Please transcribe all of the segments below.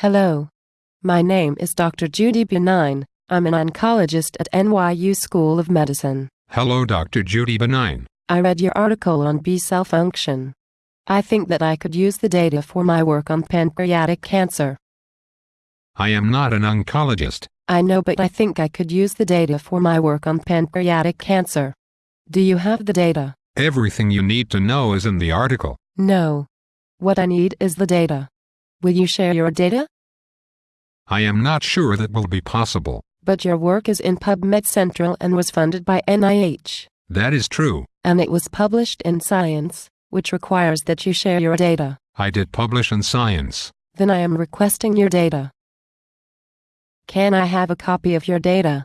Hello. My name is Dr. Judy Benign. I'm an oncologist at NYU School of Medicine. Hello, Dr. Judy Benign. I read your article on B cell function. I think that I could use the data for my work on pancreatic cancer. I am not an oncologist. I know, but I think I could use the data for my work on pancreatic cancer. Do you have the data? Everything you need to know is in the article. No. What I need is the data. Will you share your data? I am not sure that will be possible. But your work is in PubMed Central and was funded by NIH. That is true. And it was published in Science, which requires that you share your data. I did publish in Science. Then I am requesting your data. Can I have a copy of your data?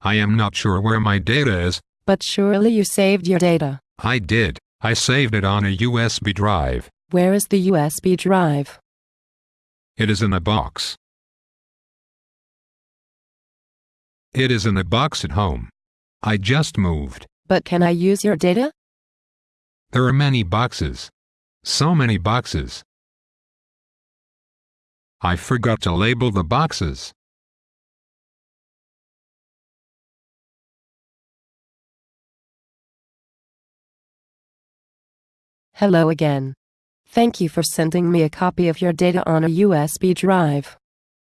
I am not sure where my data is. But surely you saved your data. I did. I saved it on a USB drive. Where is the USB drive? It is in a box. It is in a box at home. I just moved. But can I use your data? There are many boxes. So many boxes. I forgot to label the boxes. Hello again. Thank you for sending me a copy of your data on a USB drive.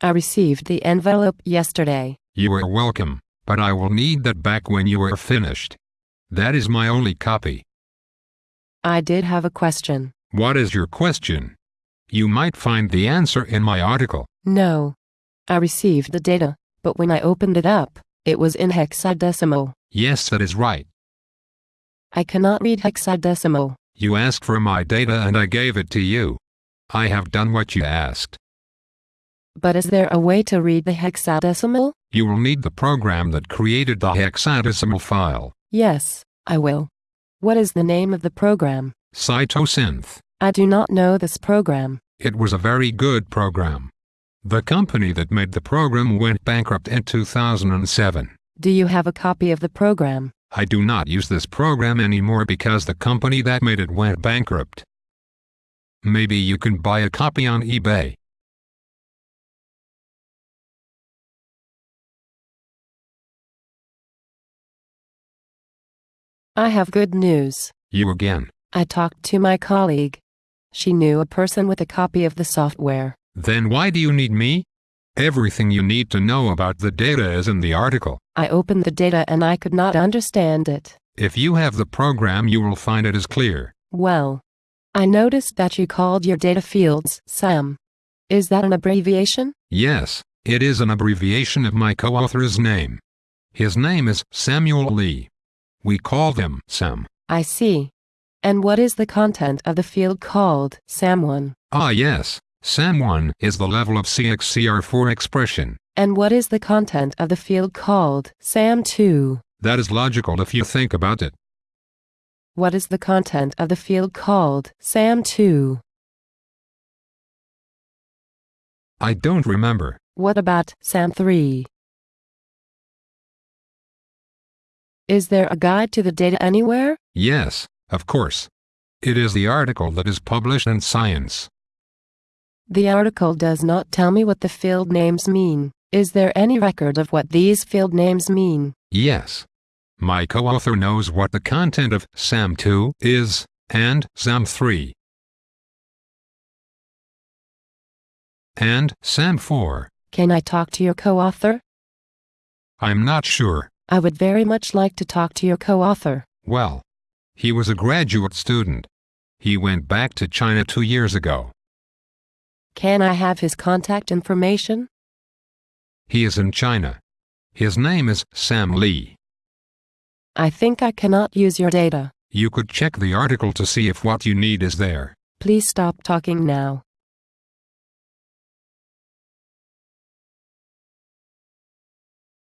I received the envelope yesterday. You are welcome, but I will need that back when you are finished. That is my only copy. I did have a question. What is your question? You might find the answer in my article. No. I received the data, but when I opened it up, it was in hexadecimal. Yes, that is right. I cannot read hexadecimal. You asked for my data and I gave it to you. I have done what you asked. But is there a way to read the hexadecimal? You will need the program that created the hexadecimal file. Yes, I will. What is the name of the program? Cytosynth. I do not know this program. It was a very good program. The company that made the program went bankrupt in 2007. Do you have a copy of the program? I do not use this program anymore because the company that made it went bankrupt. Maybe you can buy a copy on eBay. I have good news. You again. I talked to my colleague. She knew a person with a copy of the software. Then why do you need me? Everything you need to know about the data is in the article. I opened the data and I could not understand it. If you have the program you will find it is clear. Well, I noticed that you called your data fields SAM. Is that an abbreviation? Yes, it is an abbreviation of my co-author's name. His name is Samuel Lee. We call him Sam. I see. And what is the content of the field called SAM1? Ah yes, SAM1 is the level of CXCR4 expression. And what is the content of the field called SAM2? That is logical if you think about it. What is the content of the field called SAM2? I don't remember. What about SAM3? Is there a guide to the data anywhere? Yes, of course. It is the article that is published in Science. The article does not tell me what the field names mean. Is there any record of what these field names mean? Yes. My co-author knows what the content of SAM2 is, and SAM3. And SAM4. Can I talk to your co-author? I'm not sure. I would very much like to talk to your co-author. Well, he was a graduate student. He went back to China two years ago. Can I have his contact information? He is in China. His name is Sam Lee. I think I cannot use your data. You could check the article to see if what you need is there. Please stop talking now.